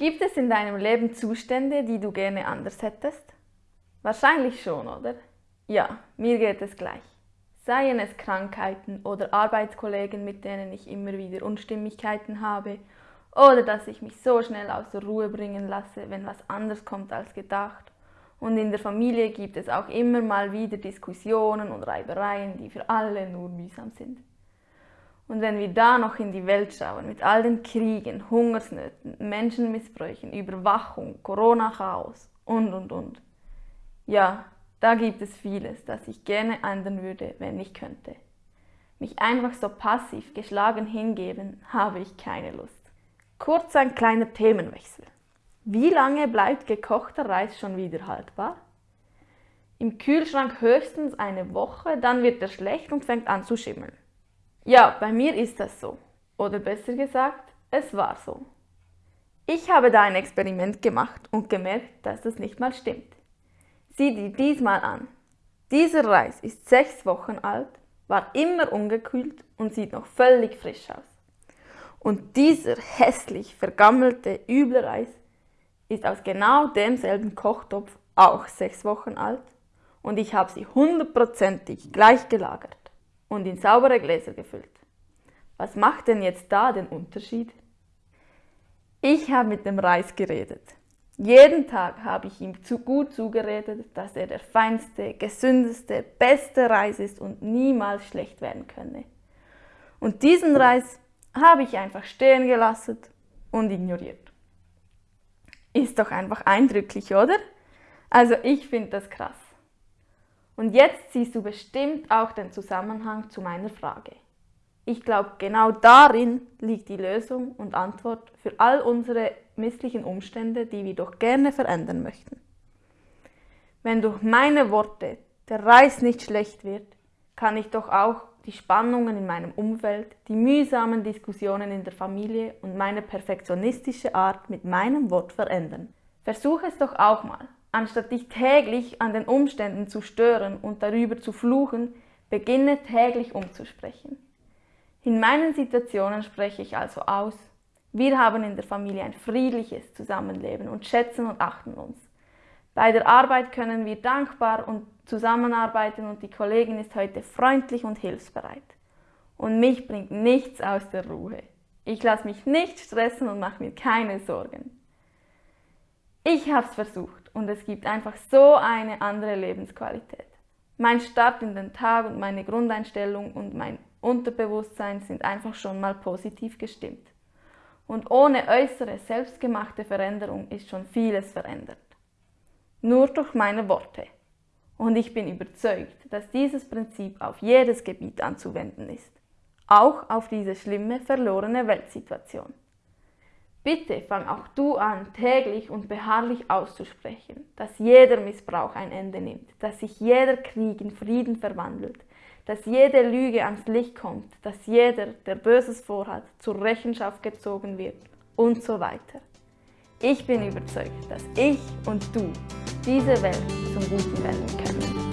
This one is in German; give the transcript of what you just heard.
Gibt es in deinem Leben Zustände, die du gerne anders hättest? Wahrscheinlich schon, oder? Ja, mir geht es gleich. Seien es Krankheiten oder Arbeitskollegen, mit denen ich immer wieder Unstimmigkeiten habe, oder dass ich mich so schnell aus der Ruhe bringen lasse, wenn was anders kommt als gedacht. Und in der Familie gibt es auch immer mal wieder Diskussionen und Reibereien, die für alle nur mühsam sind. Und wenn wir da noch in die Welt schauen, mit all den Kriegen, Hungersnöten, Menschenmissbräuchen, Überwachung, Corona-Chaos und, und, und. Ja, da gibt es vieles, das ich gerne ändern würde, wenn ich könnte. Mich einfach so passiv geschlagen hingeben, habe ich keine Lust. Kurz ein kleiner Themenwechsel. Wie lange bleibt gekochter Reis schon wieder haltbar? Im Kühlschrank höchstens eine Woche, dann wird er schlecht und fängt an zu schimmeln. Ja, bei mir ist das so. Oder besser gesagt, es war so. Ich habe da ein Experiment gemacht und gemerkt, dass das nicht mal stimmt. Sieh dir diesmal an. Dieser Reis ist sechs Wochen alt, war immer ungekühlt und sieht noch völlig frisch aus. Und dieser hässlich vergammelte, üble Reis ist aus genau demselben Kochtopf auch sechs Wochen alt und ich habe sie hundertprozentig gleich gelagert und in saubere Gläser gefüllt. Was macht denn jetzt da den Unterschied? Ich habe mit dem Reis geredet. Jeden Tag habe ich ihm zu gut zugeredet, dass er der feinste, gesündeste, beste Reis ist und niemals schlecht werden könne. Und diesen Reis habe ich einfach stehen gelassen und ignoriert. Ist doch einfach eindrücklich, oder? Also ich finde das krass. Und jetzt siehst du bestimmt auch den Zusammenhang zu meiner Frage. Ich glaube, genau darin liegt die Lösung und Antwort für all unsere misslichen Umstände, die wir doch gerne verändern möchten. Wenn durch meine Worte der Reis nicht schlecht wird, kann ich doch auch die Spannungen in meinem Umfeld, die mühsamen Diskussionen in der Familie und meine perfektionistische Art mit meinem Wort verändern. Versuch es doch auch mal. Anstatt dich täglich an den Umständen zu stören und darüber zu fluchen, beginne täglich umzusprechen. In meinen Situationen spreche ich also aus, wir haben in der Familie ein friedliches Zusammenleben und schätzen und achten uns. Bei der Arbeit können wir dankbar und zusammenarbeiten und die Kollegin ist heute freundlich und hilfsbereit. Und mich bringt nichts aus der Ruhe. Ich lasse mich nicht stressen und mache mir keine Sorgen. Ich habe es versucht und es gibt einfach so eine andere Lebensqualität. Mein Start in den Tag und meine Grundeinstellung und mein Unterbewusstsein sind einfach schon mal positiv gestimmt. Und ohne äußere, selbstgemachte Veränderung ist schon vieles verändert. Nur durch meine Worte. Und ich bin überzeugt, dass dieses Prinzip auf jedes Gebiet anzuwenden ist. Auch auf diese schlimme, verlorene Weltsituation. Bitte fang auch du an, täglich und beharrlich auszusprechen, dass jeder Missbrauch ein Ende nimmt, dass sich jeder Krieg in Frieden verwandelt, dass jede Lüge ans Licht kommt, dass jeder, der Böses vorhat, zur Rechenschaft gezogen wird und so weiter. Ich bin überzeugt, dass ich und du diese Welt zum Guten wenden können.